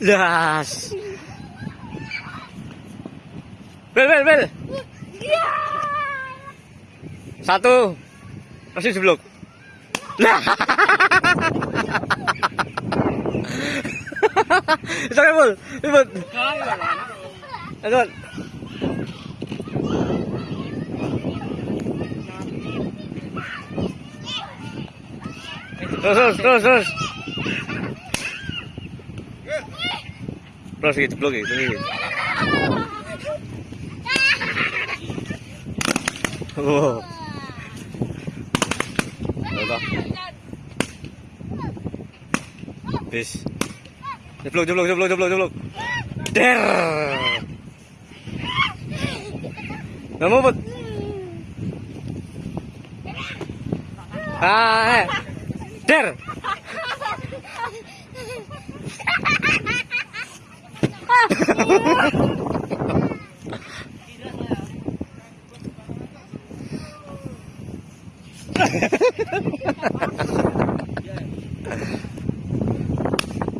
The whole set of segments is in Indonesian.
Das. Bel, bel, bel. Iya. Satu. Masih jeblok. Nah. Ribut. Ribut. Terus, terus, terus, Terus gitu, jeblok gitu. Oh. Coba. Bis. Jeblok, jeblok, jeblok, jeblok, jeblok. Der. Nggak mau, Bud. Ah, eh. Der.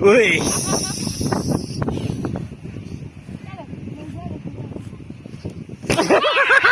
Ui.